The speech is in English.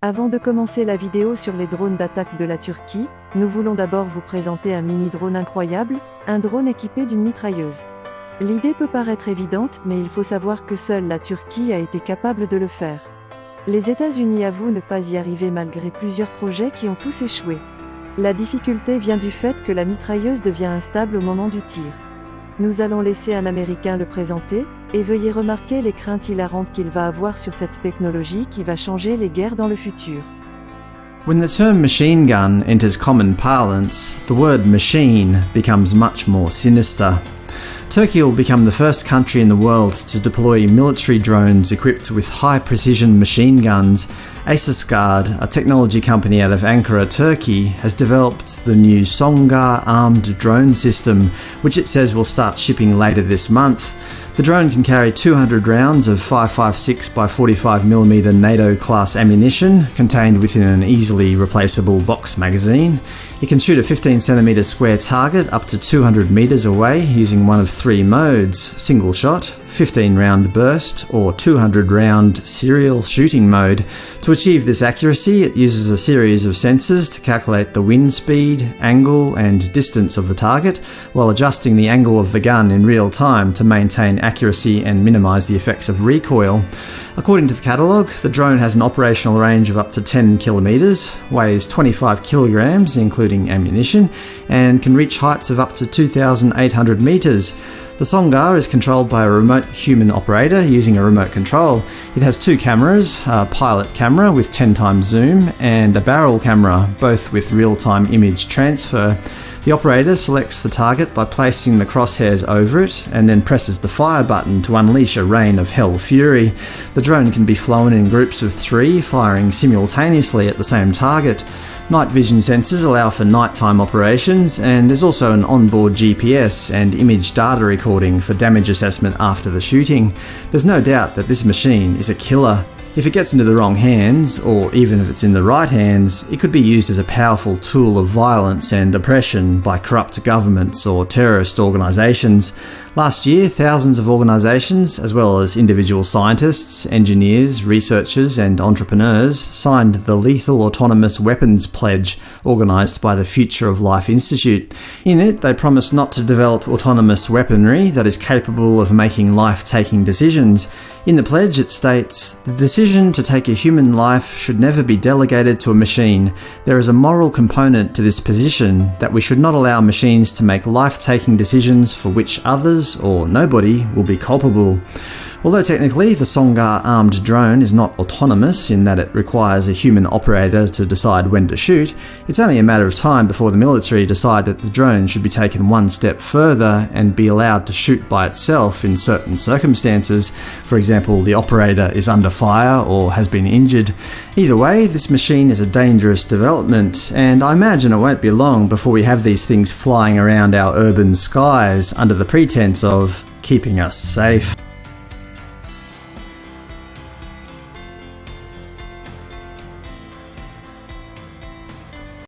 Avant de commencer la vidéo sur les drones d'attaque de la Turquie, nous voulons d'abord vous présenter un mini-drone incroyable, un drone équipé d'une mitrailleuse. L'idée peut paraître évidente, mais il faut savoir que seule la Turquie a été capable de le faire. Les États-Unis avouent ne pas y arriver malgré plusieurs projets qui ont tous échoué. La difficulté vient du fait que la mitrailleuse devient instable au moment du tir. Nous allons laisser un Américain le présenter, et veuillez remarquer les craintes hilarantes qu'il va avoir sur cette technologie qui va changer les guerres dans le futur. When the term machine gun enters common parlance, the word machine becomes much more sinister. Turkey will become the first country in the world to deploy military drones equipped with high precision machine guns. Guard, a technology company out of Ankara, Turkey, has developed the new Songar armed drone system, which it says will start shipping later this month. The drone can carry 200 rounds of 5.56 by 45mm NATO class ammunition contained within an easily replaceable box magazine. It can shoot a 15cm square target up to 200 metres away using one of three modes single shot, 15 round burst, or 200 round serial shooting mode. To achieve this accuracy, it uses a series of sensors to calculate the wind speed, angle, and distance of the target, while adjusting the angle of the gun in real time to maintain accuracy and minimise the effects of recoil. According to the catalogue, the drone has an operational range of up to 10 kilometres, weighs 25 kilograms including ammunition, and can reach heights of up to 2,800 metres. The Songar is controlled by a remote human operator using a remote control. It has two cameras, a pilot camera with 10 times zoom and a barrel camera, both with real-time image transfer. The operator selects the target by placing the crosshairs over it and then presses the fire button to unleash a rain of hell fury. The drone can be flown in groups of three, firing simultaneously at the same target. Night vision sensors allow for nighttime operations, and there's also an onboard GPS and image data recording for damage assessment after the shooting. There's no doubt that this machine is a killer. If it gets into the wrong hands, or even if it's in the right hands, it could be used as a powerful tool of violence and oppression by corrupt governments or terrorist organisations. Last year, thousands of organisations, as well as individual scientists, engineers, researchers and entrepreneurs, signed the Lethal Autonomous Weapons Pledge, organised by the Future of Life Institute. In it, they promised not to develop autonomous weaponry that is capable of making life-taking decisions. In the pledge it states, The decision to take a human life should never be delegated to a machine. There is a moral component to this position that we should not allow machines to make life-taking decisions for which others or nobody will be culpable. Although technically the Songar armed drone is not autonomous in that it requires a human operator to decide when to shoot, it's only a matter of time before the military decide that the drone should be taken one step further and be allowed to shoot by itself in certain circumstances, for example the operator is under fire or has been injured. Either way, this machine is a dangerous development, and I imagine it won't be long before we have these things flying around our urban skies under the pretense of keeping us safe.